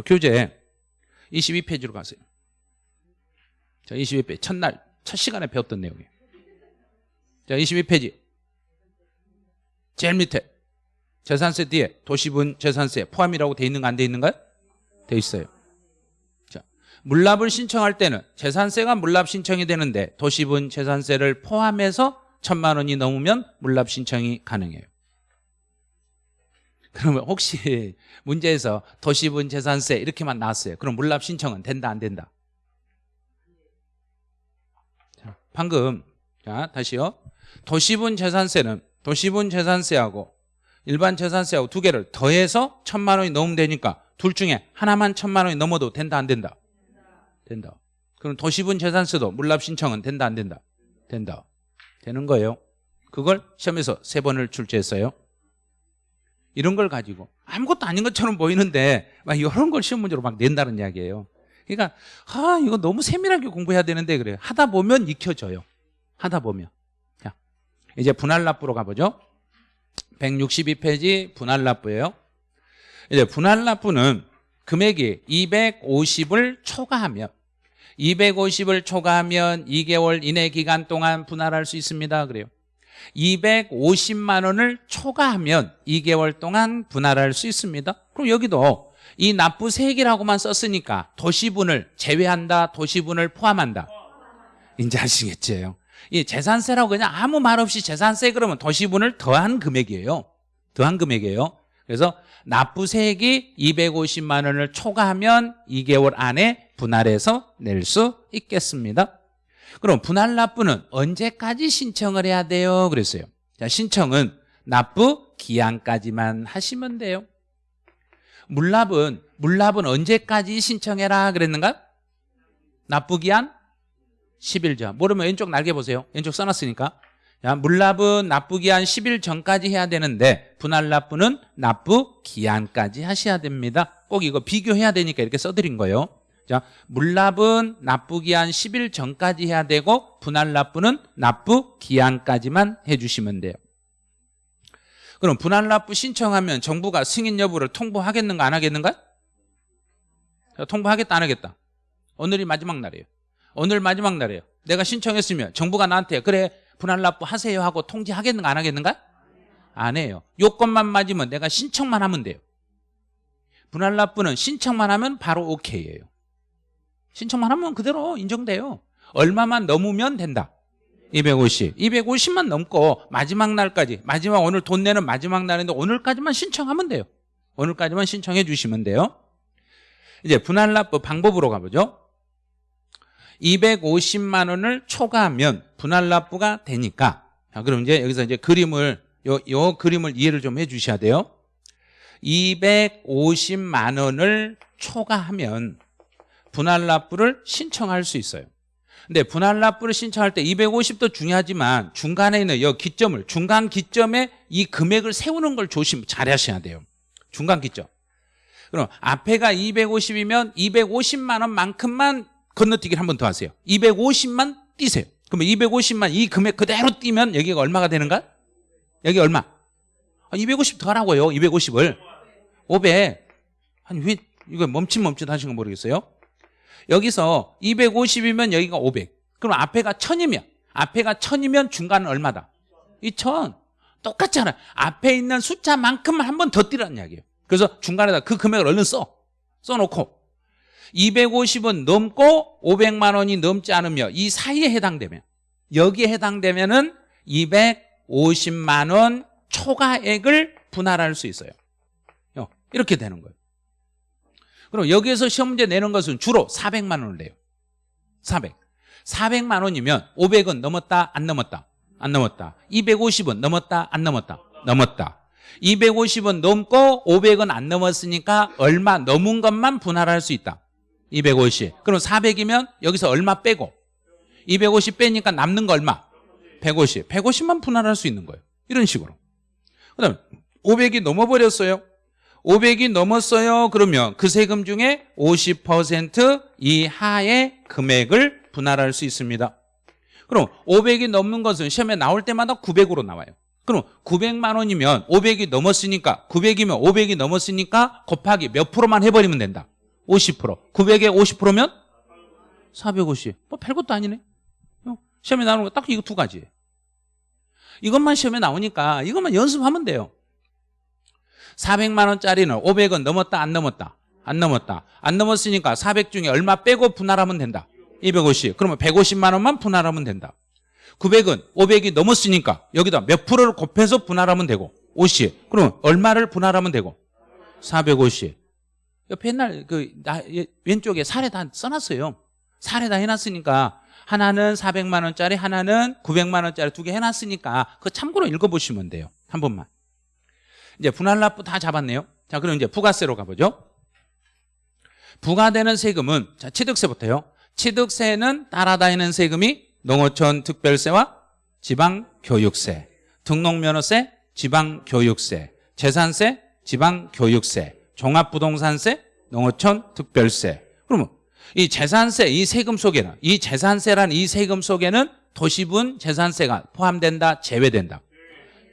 교재 22페이지로 가세요. 자, 22페이지. 첫날, 첫 시간에 배웠던 내용이에요. 자, 22페이지. 제일 밑에. 재산세 뒤에 도시분 재산세 포함이라고 돼 있는가 안 돼 있는가요? 돼 있어요. 물납을 신청할 때는 재산세가 물납 신청이 되는데 도시분 재산세를 포함해서 천만 원이 넘으면 물납 신청이 가능해요. 그러면 혹시 *laughs* 문제에서 도시분 재산세 이렇게만 나왔어요. 그럼 물납 신청은 된다 안 된다? 자, 방금 자 다시요. 도시분 재산세는 도시분 재산세하고 일반 재산세하고 두 개를 더해서 천만 원이 넘으면 되니까 둘 중에 하나만 천만 원이 넘어도 된다 안 된다? 된다. 그럼 도시분 재산세도 물납 신청은 된다 안 된다? 된다. 되는 거예요. 그걸 시험에서 세 번을 출제했어요. 이런 걸 가지고 아무것도 아닌 것처럼 보이는데 막 이런 걸 시험 문제로 막 낸다는 이야기예요. 그러니까 아 이거 너무 세밀하게 공부해야 되는데 그래요. 하다 보면 익혀져요. 하다 보면. 자, 이제 분할납부로 가보죠. 162페이지 분할납부예요. 이제 분할납부는 금액이 250을 초과하면 250을 초과하면 2개월 이내 기간 동안 분할할 수 있습니다. 그래요. 250만 원을 초과하면 2개월 동안 분할할 수 있습니다. 그럼 여기도 이 납부 세액이라고만 썼으니까 도시분을 제외한다, 도시분을 포함한다. 이제 아시겠죠? 이 재산세라고 그냥 아무 말 없이 재산세 그러면 도시분을 더한 금액이에요. 더한 금액이에요. 그래서 납부 세액이 250만 원을 초과하면 2개월 안에 분할해서 낼 수 있겠습니다. 그럼 분할 납부는 언제까지 신청을 해야 돼요? 그랬어요. 자, 신청은 납부 기한까지만 하시면 돼요. 물납은 물납은 언제까지 신청해라 그랬는가? 납부 기한 10일 전. 모르면 왼쪽 날개 보세요. 왼쪽 써놨으니까. 자, 물납은 납부 기한 10일 전까지 해야 되는데 분할 납부는 납부 기한까지 하셔야 됩니다. 꼭 이거 비교해야 되니까 이렇게 써드린 거예요. 자, 물납은 납부 기한 10일 전까지 해야 되고 분할 납부는 납부 기한까지만 해주시면 돼요. 그럼 분할 납부 신청하면 정부가 승인 여부를 통보하겠는가 안 하겠는가? 자, 통보하겠다 안 하겠다? 오늘이 마지막 날이에요. 오늘 마지막 날이에요. 내가 신청했으면 정부가 나한테 그래 분할 납부 하세요 하고 통지하겠는가 안 하겠는가? 안 해요. 요건만 맞으면 내가 신청만 하면 돼요. 분할 납부는 신청만 하면 바로 오케이예요. 신청만 하면 그대로 인정돼요. 얼마만 넘으면 된다. 250. 250만 넘고 마지막 날까지 마지막 오늘 돈 내는 마지막 날인데 오늘까지만 신청하면 돼요. 오늘까지만 신청해 주시면 돼요. 이제 분할 납부 방법으로 가보죠. 250만 원을 초과하면 분할 납부가 되니까 자, 그럼 이제 여기서 이제 그림을 요, 요 그림을 이해를 좀 해 주셔야 돼요. 250만 원을 초과하면 분할 납부를 신청할 수 있어요. 근데 분할 납부를 신청할 때 250도 중요하지만 중간에 있는 이 기점을 중간 기점에 이 금액을 세우는 걸 조심 잘 하셔야 돼요. 중간 기점. 그럼 앞에가 250이면 250만 원만큼만 건너뛰기를 한 번 더 하세요 250만 뛰세요 그러면 250만 이 금액 그대로 뛰면 여기가 얼마가 되는가? 여기 얼마? 250 더하라고요 250을 500 아니 왜 이거 멈칫멈칫 하신 거 모르겠어요? 여기서 250이면 여기가 500 그럼 앞에가 1000이면 앞에가 1000이면 중간은 얼마다? 2000 똑같잖아요. 앞에 있는 숫자만큼만 한 번 더 뛰라는 이야기예요. 그래서 중간에다 그 금액을 얼른 써. 써놓고. 250은 넘고 500만 원이 넘지 않으며 이 사이에 해당되면 여기에 해당되면 은 250만 원 초과액을 분할할 수 있어요. 어, 이렇게 되는 거예요 그럼 여기에서 시험 문제 내는 것은 주로 400만 원을 내요. 400 400만 원이면 500은 넘었다 안 넘었다? 안 넘었다. 250은 넘었다 안 넘었다? 넘었다. 250은 넘고 500은 안 넘었으니까 얼마 넘은 것만 분할할 수 있다. 250 그럼 400이면 여기서 얼마 빼고? 250 빼니까 남는 거 얼마? 150 150만 분할할 수 있는 거예요. 이런 식으로. 그 다음에 500이 넘어버렸어요 500이 넘었어요. 그러면 그 세금 중에 50% 이하의 금액을 분할할 수 있습니다. 그럼 500이 넘는 것은 시험에 나올 때마다 900으로 나와요. 그럼 900만 원이면 500이 넘었으니까 900이면 500이 넘었으니까 곱하기 몇 프로만 해버리면 된다. 50% 900에 50%면 450 뭐 별것도 아니네. 어? 시험에 나오는 거 딱 이거 두 가지. 이것만 시험에 나오니까 이것만 연습하면 돼요 400만 원짜리는 500은 넘었다 안 넘었다? 안 넘었다. 안 넘었으니까 400 중에 얼마 빼고 분할하면 된다. 250 그러면 150만 원만 분할하면 된다. 900은 500이 넘었으니까 여기다 몇 프로를 곱해서 분할하면 되고 50 그러면 얼마를 분할하면 되고? 450 옆에 옛날 그 나, 왼쪽에 사례 다 써놨어요. 사례 다 해놨으니까 하나는 400만 원짜리 하나는 900만 원짜리 두 개 해놨으니까 그 참고로 읽어보시면 돼요. 한 번만 이제 분할 납부 다 잡았네요. 자 그럼 이제 부가세로 가보죠. 부과되는 세금은 자 취득세부터요. 취득세는 따라다니는 세금이 농어촌 특별세와 지방교육세 등록면허세 지방교육세 재산세 지방교육세 종합부동산세 농어촌 특별세. 그러면 이 재산세 이 세금 속에는 이 재산세란 이 세금 속에는 도시분 재산세가 포함된다 제외된다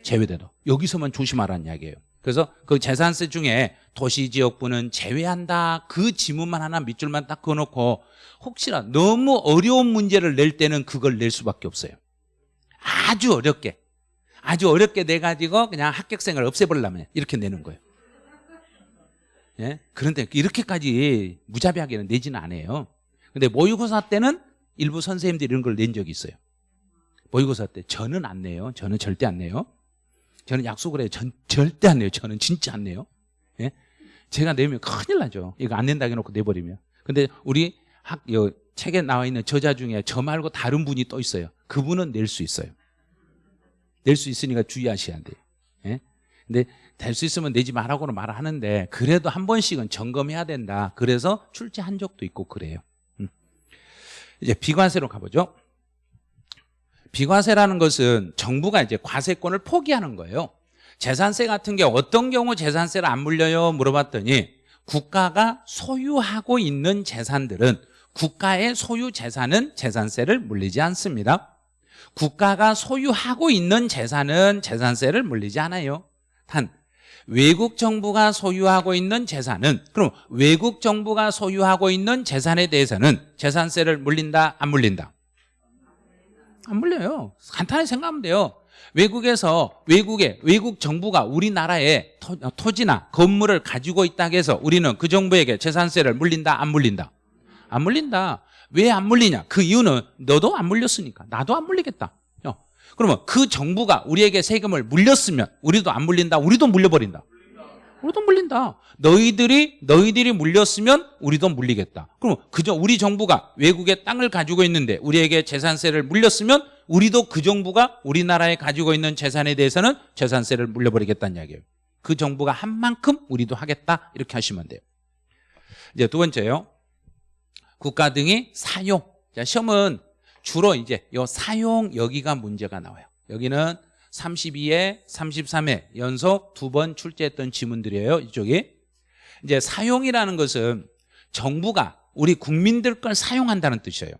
제외된다 여기서만 조심하라는 이야기예요. 그래서 그 재산세 중에 도시지역부는 제외한다. 그 지문만 하나 밑줄만 딱 그어놓고 혹시나 너무 어려운 문제를 낼 때는 그걸 낼 수밖에 없어요. 아주 어렵게. 아주 어렵게 내가지고 그냥 합격생을 없애버리려면 이렇게 내는 거예요. 예? 그런데 이렇게까지 무자비하게는 내지는 않아요. 근데 모의고사 때는 일부 선생님들이 이런 걸 낸 적이 있어요. 모의고사 때 저는 안 내요. 저는 절대 안 내요 저는 약속을 해요. 전 절대 안 내요. 저는 진짜 안 내요. 예? 제가 내면 큰일 나죠. 이거 안 낸다 해놓고 내버리면. 근데 우리 학, 요, 책에 나와 있는 저자 중에 저 말고 다른 분이 또 있어요. 그분은 낼 수 있어요. 낼 수 있으니까 주의하셔야 돼요. 예? 근데 될 수 있으면 내지 말라고는 말하는데 그래도 한 번씩은 점검해야 된다. 그래서 출제한 적도 있고 그래요. 음. 이제 비과세로 가보죠 비과세라는 것은 정부가 이제 과세권을 포기하는 거예요. 재산세 같은 게 어떤 경우 재산세를 안 물려요? 물어봤더니 국가가 소유하고 있는 재산들은 국가의 소유 재산은 재산세를 물리지 않습니다. 국가가 소유하고 있는 재산은 재산세를 물리지 않아요. 단 외국 정부가 소유하고 있는 재산은 그럼 외국 정부가 소유하고 있는 재산에 대해서는 재산세를 물린다 안 물린다 안 물려요. 간단히 생각하면 돼요. 외국에서 외국의 외국 정부가 우리나라에 토, 지나 건물을 가지고 있다고 해서 우리는 그 정부에게 재산세를 물린다 안 물린다? 안 물린다. 왜 안 물리냐? 그 이유는 너도 안 물렸으니까. 나도 안 물리겠다. 어. 그러면 그 정부가 우리에게 세금을 물렸으면 우리도 안 물린다 우리도 물려버린다 우리도 물린다. 너희들이 너희들이 물렸으면 우리도 물리겠다. 그럼 그저 우리 정부가 외국에 땅을 가지고 있는데 우리에게 재산세를 물렸으면 우리도 그 정부가 우리나라에 가지고 있는 재산에 대해서는 재산세를 물려버리겠다는 이야기예요. 그 정부가 한 만큼 우리도 하겠다. 이렇게 하시면 돼요. 이제 두 번째요. 국가 등이 사용. 자 시험은 주로 이제 요 사용 여기가 문제가 나와요. 여기는 32회, 33회 연속 두 번 출제했던 지문들이에요. 이쪽이. 이제 사용이라는 것은 정부가 우리 국민들 걸 사용한다는 뜻이에요.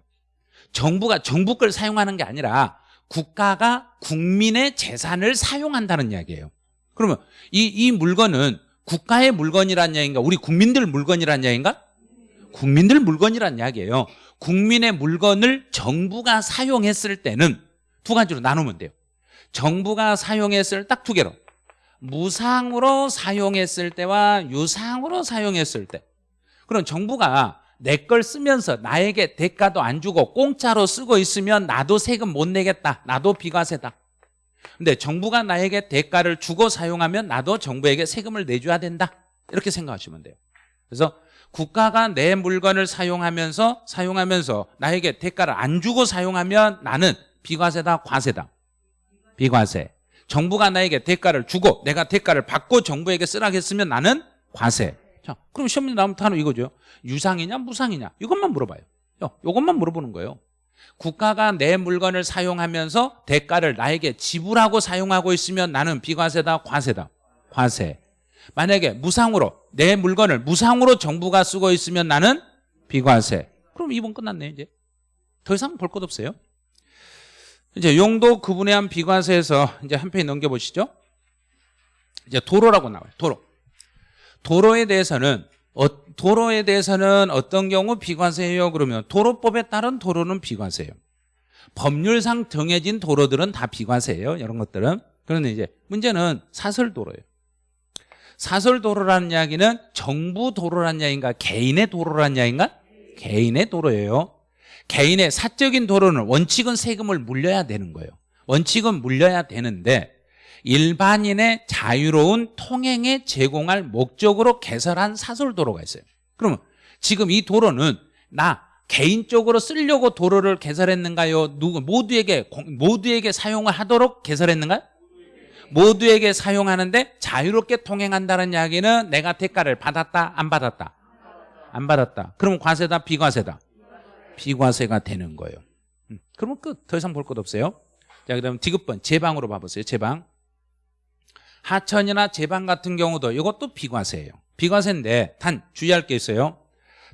정부가 정부 걸 사용하는 게 아니라 국가가 국민의 재산을 사용한다는 이야기예요. 그러면 이, 이 물건은 국가의 물건이란 이야기인가? 우리 국민들 물건이란 이야기인가? 국민들 물건이란 이야기예요. 국민의 물건을 정부가 사용했을 때는 두 가지로 나누면 돼요. 정부가 사용했을 딱 두 개로. 무상으로 사용했을 때와 유상으로 사용했을 때. 그럼 정부가 내 걸 쓰면서 나에게 대가도 안 주고 공짜로 쓰고 있으면 나도 세금 못 내겠다. 나도 비과세다. 근데 정부가 나에게 대가를 주고 사용하면 나도 정부에게 세금을 내줘야 된다. 이렇게 생각하시면 돼요. 그래서 국가가 내 물건을 사용하면서 사용하면서 나에게 대가를 안 주고 사용하면 나는 비과세다, 과세다. 비과세. 정부가 나에게 대가를 주고 내가 대가를 받고 정부에게 쓰라겠으면 나는 과세. 자, 그럼 시험 문제 나오면 단어 이거죠. 유상이냐 무상이냐 이것만 물어봐요. 요, 요것만 물어보는 거예요. 국가가 내 물건을 사용하면서 대가를 나에게 지불하고 사용하고 있으면 나는 비과세다, 과세다. 과세. 만약에 무상으로 내 물건을 무상으로 정부가 쓰고 있으면 나는 비과세. 그럼 이번 끝났네 이제. 더 이상 볼 것 없어요. 이제 용도 구분해한 비과세에서 이제 한 페이지 넘겨보시죠. 이제 도로라고 나와요. 도로. 도로에 대해서는 어, 도로에 대해서는 어떤 경우 비과세예요? 그러면 도로법에 따른 도로는 비과세예요. 법률상 정해진 도로들은 다 비과세예요. 이런 것들은. 그런데 이제 문제는 사설도로예요. 사설도로라는 이야기는 정부 도로라는 이야기인가 개인의 도로라는 이야기인가? 개인의 도로예요. 개인의 사적인 도로는 원칙은 세금을 물려야 되는 거예요. 원칙은 물려야 되는데 일반인의 자유로운 통행에 제공할 목적으로 개설한 사설도로가 있어요. 그러면 지금 이 도로는 나 개인적으로 쓰려고 도로를 개설했는가요? 누구 모두에게 모두에게 사용을 하도록 개설했는가요? 모두에게 사용하는데 자유롭게 통행한다는 이야기는 내가 대가를 받았다 안 받았다 안 받았다 그러면 과세다 비과세다 비과세가 되는 거예요. 음, 그러면 끝. 더 이상 볼 것 없어요. 자 그 다음 디귿번. 제방으로 봐보세요. 제방. 하천이나 제방 같은 경우도 이것도 비과세예요. 비과세인데 단 주의할 게 있어요.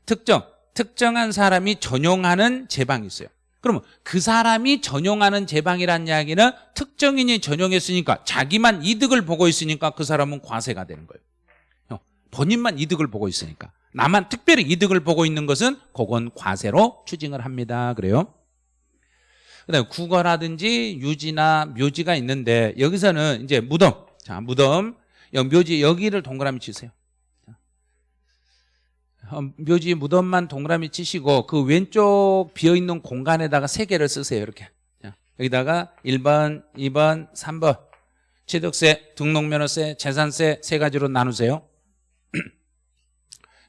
특정 특정한 사람이 전용하는 제방이 있어요. 그러면 그 사람이 전용하는 제방이라는 이야기는 특정인이 전용했으니까 자기만 이득을 보고 있으니까 그 사람은 과세가 되는 거예요. 어, 본인만 이득을 보고 있으니까 나만 특별히 이득을 보고 있는 것은 그건 과세로 추징을 합니다. 그래요? 그다음에 국어라든지 유지나 묘지가 있는데 여기서는 이제 무덤. 자 무덤. 묘지 여기를 동그라미 치세요. 어, 묘지 무덤만 동그라미 치시고 그 왼쪽 비어있는 공간에다가 세 개를 쓰세요 이렇게. 자, 여기다가 1번, 2번, 3번. 취득세, 등록면허세, 재산세 세 가지로 나누세요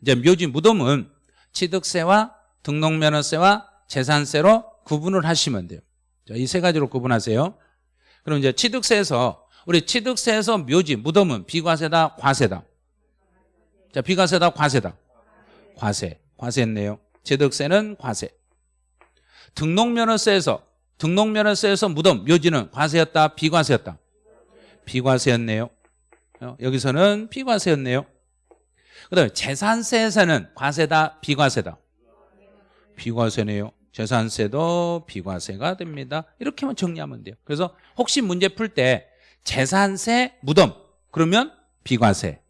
이제 묘지 무덤은 취득세와 등록면허세와 재산세로 구분을 하시면 돼요 이 세 가지로 구분하세요 그럼 이제 취득세에서 우리 취득세에서 묘지 무덤은 비과세다 과세다 자 비과세다 과세다 과세, 과세했네요. 취득세는 과세. 등록면허세에서 등록면허세에서 무덤, 묘지는 과세였다, 비과세였다. 비과세였네요. 어, 여기서는 비과세였네요. 그다음에 재산세에서는 과세다, 비과세다. 비과세네요. 재산세도 비과세가 됩니다. 이렇게만 정리하면 돼요. 그래서 혹시 문제 풀 때 재산세, 무덤 그러면 비과세.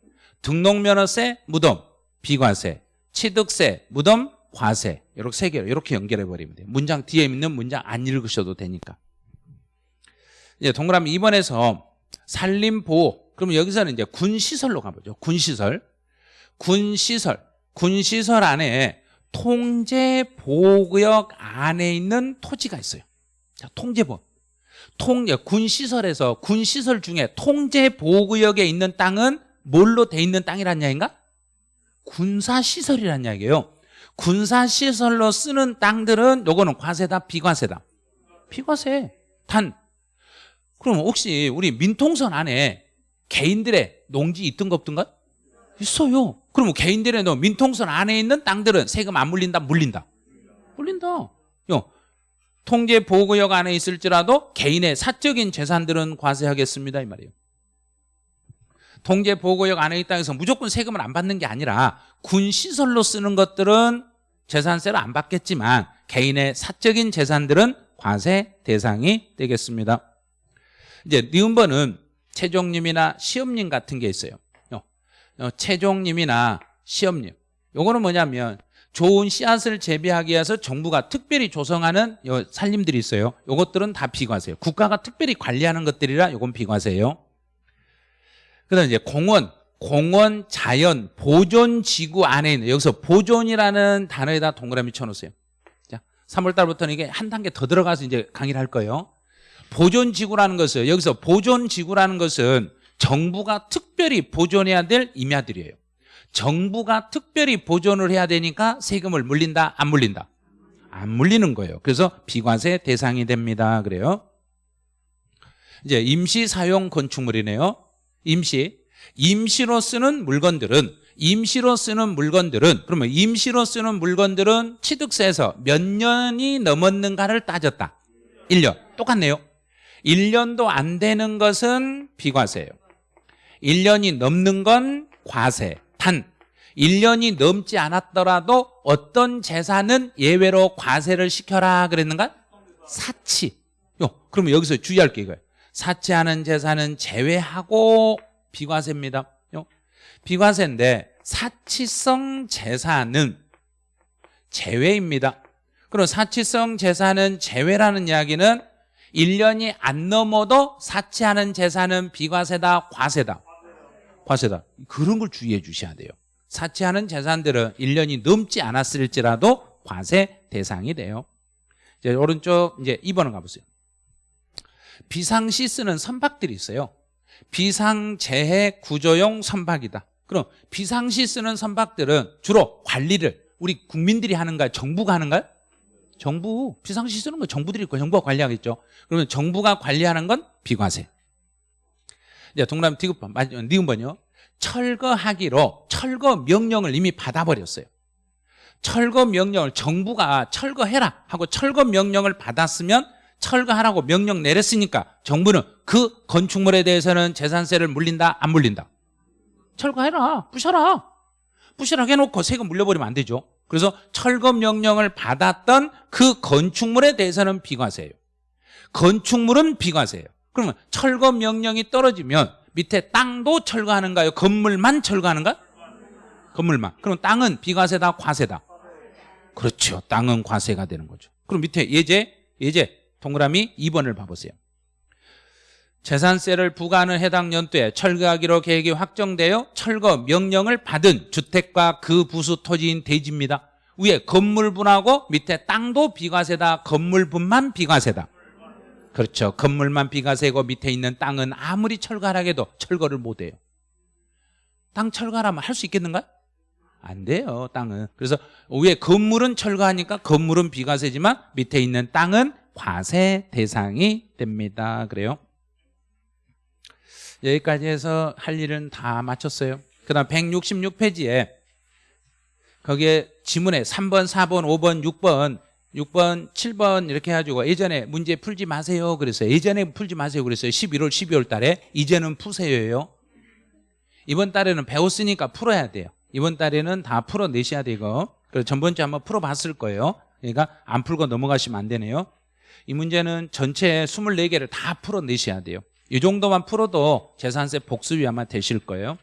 등록면허세, 무덤, 비과세. 취득세, 무덤, 과세 이렇게 세 개로 이렇게 연결해 버리면 돼요. 문장 뒤에 있는 문장 안 읽으셔도 되니까. 이제 동그라미 2번에서 산림보호 그러면 여기서는 이제 군시설로 가보죠. 군시설. 군시설. 군시설 안에 통제보호구역 안에 있는 토지가 있어요. 자, 통제보호. 통, 군시설에서 군시설 중에 통제보호구역에 있는 땅은 뭘로 돼 있는 땅이란 이야기인가? 군사시설이란 이야기예요 군사시설로 쓰는 땅들은 요거는 과세다 비과세다 비과세 단 그럼 혹시 우리 민통선 안에 개인들의 농지 있던가 없던가? 있어요 그러면 개인들의 민통선 안에 있는 땅들은 세금 안 물린다? 물린다. 물린다. 요. 통제 보호구역 안에 있을지라도 개인의 사적인 재산들은 과세하겠습니다 이 말이에요. 통제 보호구역 안에 있다 해서 무조건 세금을 안 받는 게 아니라 군 시설로 쓰는 것들은 재산세를 안 받겠지만 개인의 사적인 재산들은 과세 대상이 되겠습니다. 이제 니은번은 최종님이나 시험님 같은 게 있어요. 어, 어, 최종님이나 시험님. 요거는 뭐냐면 좋은 씨앗을 재배하기 위해서 정부가 특별히 조성하는 요 살림들이 있어요. 요것들은 다 비과세예요. 국가가 특별히 관리하는 것들이라 요건 비과세예요. 그다음 이제 공원, 공원, 자연, 보존 지구 안에 있는 여기서 보존이라는 단어에다 동그라미 쳐놓으세요. 자, 3월 달부터는 이게 한 단계 더 들어가서 이제 강의를 할 거예요. 보존 지구라는 것은 여기서 보존 지구라는 것은 정부가 특별히 보존해야 될 임야들이에요. 정부가 특별히 보존을 해야 되니까 세금을 물린다, 안 물린다? 안 물리는 거예요. 그래서 비과세 대상이 됩니다. 그래요. 이제 임시 사용 건축물이네요. 임시. 임시로 쓰는 물건들은 임시로 쓰는 물건들은 그러면 임시로 쓰는 물건들은 취득세에서 몇 년이 넘었는가를 따졌다. 1년. 똑같네요. 1년도 안 되는 것은 비과세예요. 1년이 넘는 건 과세. 단 1년이 넘지 않았더라도 어떤 재산은 예외로 과세를 시켜라 그랬는가? 사치. 요, 그러면 여기서 주의할 게 이거예요. 사치하는 재산은 제외하고 비과세입니다. 요. 비과세인데 사치성 재산은 제외입니다. 그럼 사치성 재산은 제외라는 이야기는 1년이 안 넘어도 사치하는 재산은 비과세다, 과세다. 과세다. 그런 걸 주의해 주셔야 돼요. 사치하는 재산들은 1년이 넘지 않았을지라도 과세 대상이 돼요. 이제 오른쪽 이제 2번을 가보세요. 비상시 쓰는 선박들이 있어요. 비상재해 구조용 선박이다. 그럼 비상시 쓰는 선박들은 주로 관리를 우리 국민들이 하는가요? 정부가 하는가요? 정부 비상시 쓰는 거 정부들이 있고 정부가 관리하겠죠. 그러면 정부가 관리하는 건 비과세. 이제 동남 디귿번 니은번요. 철거하기로 철거 명령을 이미 받아버렸어요. 철거 명령을 정부가 철거해라 하고 철거 명령을 받았으면 철거하라고 명령 내렸으니까 정부는 그 건축물에 대해서는 재산세를 물린다 안 물린다. 철거해라. 부셔라. 부시라고 해놓고 세금 물려버리면 안 되죠. 그래서 철거 명령을 받았던 그 건축물에 대해서는 비과세예요. 건축물은 비과세예요 그러면 철거 명령이 떨어지면 밑에 땅도 철거하는가요? 건물만 철거하는가? 건물만. 그럼 땅은 비과세다 과세다? 그렇죠. 땅은 과세가 되는 거죠. 그럼 밑에 예제 예제 동그라미 2번을 봐보세요. 재산세를 부과하는 해당 연도에 철거하기로 계획이 확정되어 철거 명령을 받은 주택과 그 부수 토지인 대지입니다. 위에 건물분하고 밑에 땅도 비과세다 건물분만 비과세다 그렇죠. 건물만 비과세고 밑에 있는 땅은 아무리 철거하라 해도 철거를 못해요. 땅 철거하라면 할 수 있겠는가? 안 돼요 땅은. 그래서 위에 건물은 철거하니까 건물은 비과세지만 밑에 있는 땅은 과세 대상이 됩니다. 그래요? 여기까지 해서 할 일은 다 마쳤어요. 그 다음 166페이지에 거기에 지문에 3번, 4번, 5번, 6번 6번, 7번 이렇게 해가지고 예전에 문제 풀지 마세요 그랬어요. 예전에 풀지 마세요 그랬어요. 11월, 12월 달에. 이제는 푸세요예요. 이번 달에는 배웠으니까 풀어야 돼요. 이번 달에는 다 풀어내셔야 되고. 그래서 전번주에 한번 풀어봤을 거예요. 그러니까 안 풀고 넘어가시면 안 되네요. 이 문제는 전체 24개를 다 풀어내셔야 돼요. 이 정도만 풀어도 재산세 복습이 아마 되실 거예요.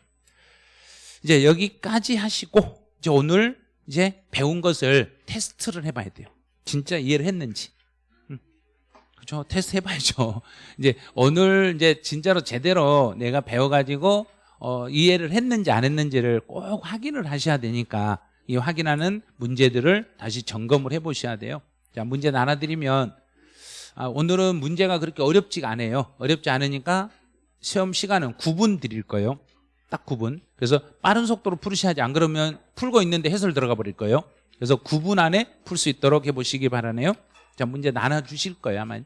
이제 여기까지 하시고 이제 오늘 이제 배운 것을 테스트를 해봐야 돼요 진짜 이해를 했는지. 음. 그렇죠? 테스트 해봐야죠. *laughs* 이제 오늘 이제 진짜로 제대로 내가 배워가지고 어, 이해를 했는지 안 했는지를 꼭 확인을 하셔야 되니까 이 확인하는 문제들을 다시 점검을 해보셔야 돼요. 자 문제 나눠드리면 아, 오늘은 문제가 그렇게 어렵지가 않아요. 어렵지 않으니까 시험 시간은 9분 드릴 거예요. 딱 9분. 그래서 빠른 속도로 풀으셔야지. 안 그러면 풀고 있는데 해설 들어가 버릴 거예요 그래서 9분 안에 풀 수 있도록 해보시기 바라네요. 자 문제 나눠주실 거예요 아마